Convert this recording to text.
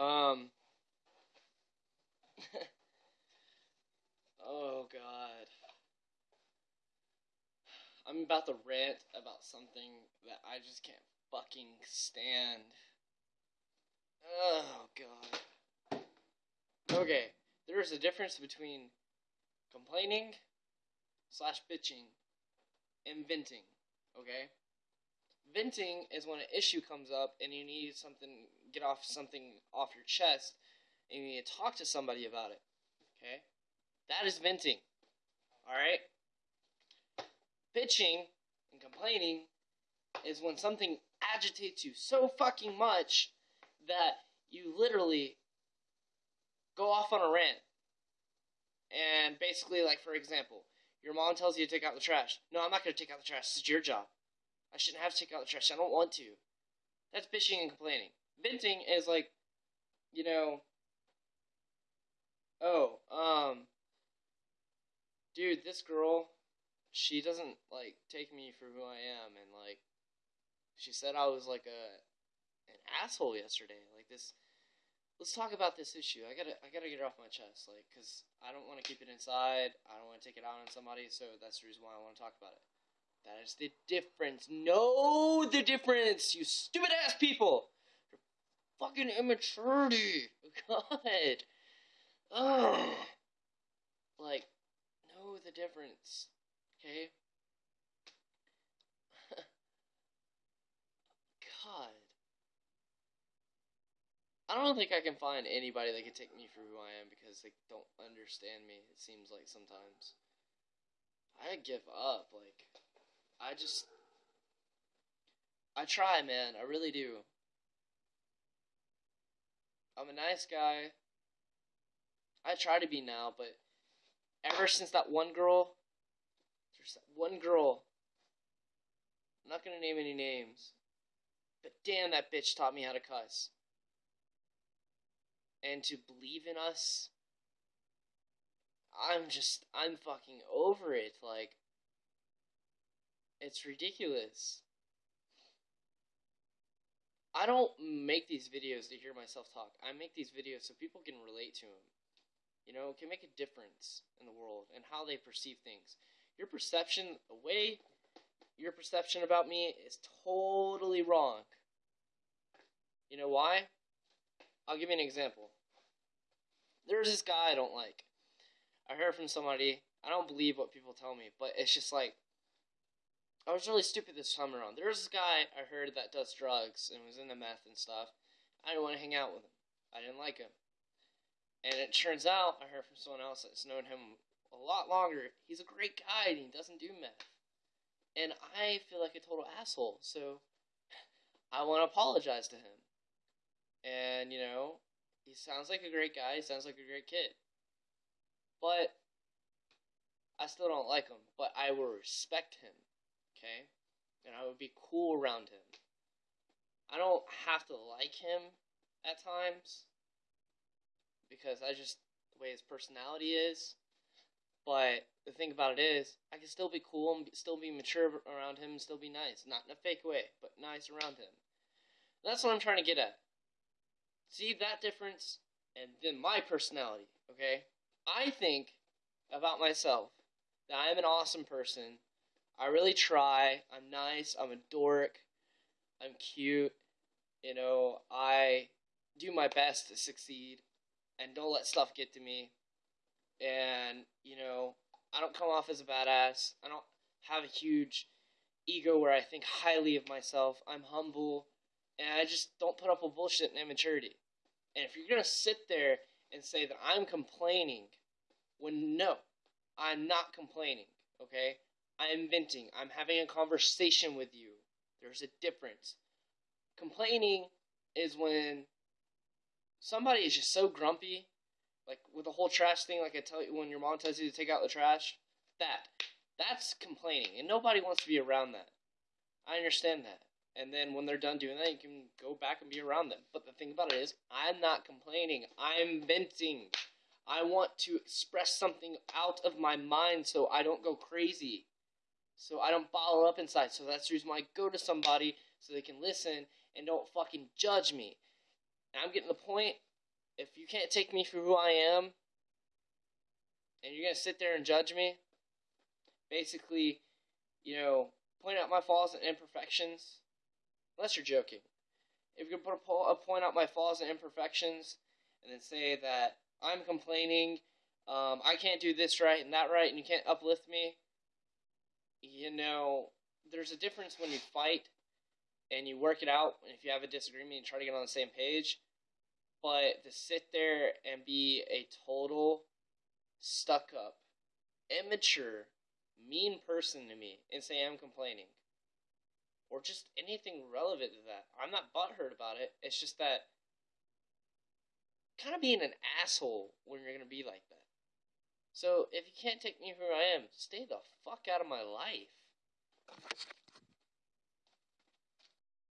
Um. oh God. I'm about to rant about something that I just can't fucking stand. Oh God. Okay, there's a difference between complaining slash bitching and venting. Okay. Venting is when an issue comes up and you need something, get off something off your chest, and you need to talk to somebody about it. Okay? That is venting. Alright? Bitching and complaining is when something agitates you so fucking much that you literally go off on a rant. And basically, like, for example, your mom tells you to take out the trash. No, I'm not going to take out the trash. This is your job. I shouldn't have to take out the trash. I don't want to. That's bitching and complaining. Venting is like, you know, oh, um, dude, this girl, she doesn't like take me for who I am, and like, she said I was like a an asshole yesterday. Like this, let's talk about this issue. I gotta, I gotta get it off my chest, like, cause I don't want to keep it inside. I don't want to take it out on somebody. So that's the reason why I want to talk about it. That is the difference. Know the difference, you stupid ass people. Fucking immaturity. God. Ugh. Like, know the difference. Okay? God. I don't think I can find anybody that can take me for who I am because they don't understand me, it seems like sometimes. I give up, like I just I try, man. I really do. I'm a nice guy. I try to be now, but ever since that one girl, there's that one girl. I'm not gonna name any names, but damn, that bitch taught me how to cuss. And to believe in us, I'm just, I'm fucking over it. Like, it's ridiculous. I don't make these videos to hear myself talk. I make these videos so people can relate to them. You know, can make a difference in the world and how they perceive things. Your perception, the way your perception about me is totally wrong. You know why? I'll give you an example. There's this guy I don't like. I heard from somebody. I don't believe what people tell me, but it's just like I was really stupid this time around. There was this guy I heard that does drugs and was into meth and stuff. I didn't want to hang out with him. I didn't like him. And it turns out I heard from someone else that's known him a lot longer. He's a great guy and he doesn't do meth. And I feel like a total asshole. So I want to apologize to him. And, you know, he sounds like a great guy. He sounds like a great kid. But I still don't like him. But I will respect him okay? And I would be cool around him. I don't have to like him at times because I just the way his personality is. But the thing about it is, I can still be cool and still be mature around him and still be nice. Not in a fake way, but nice around him. That's what I'm trying to get at. See that difference? And then my personality, okay? I think about myself that I'm an awesome person I really try. I'm nice. I'm a dork. I'm cute. You know, I do my best to succeed and don't let stuff get to me. And, you know, I don't come off as a badass. I don't have a huge ego where I think highly of myself. I'm humble. And I just don't put up with bullshit and immaturity. And if you're going to sit there and say that I'm complaining, when no, I'm not complaining, okay? I'm venting. I'm having a conversation with you. There's a difference. Complaining is when somebody is just so grumpy, like with the whole trash thing, like I tell you when your mom tells you to take out the trash. That. That's complaining. And nobody wants to be around that. I understand that. And then when they're done doing that, you can go back and be around them. But the thing about it is, I'm not complaining. I'm venting. I want to express something out of my mind so I don't go crazy so I don't bottle up inside. So that's the reason why I go to somebody so they can listen and don't fucking judge me. And I'm getting the point if you can't take me for who I am, and you're gonna sit there and judge me, basically, you know, point out my flaws and imperfections, unless you're joking. If you're gonna put a, point out my flaws and imperfections, and then say that I'm complaining, um, I can't do this right and that right, and you can't uplift me, you know, there's a difference when you fight and you work it out. And if you have a disagreement, you try to get on the same page. But to sit there and be a total stuck up, immature, mean person to me and say I'm complaining, or just anything relevant to that, I'm not butthurt about it. It's just that kind of being an asshole when you're going to be like that. So if you can't take me for who I am, stay the fuck out of my life.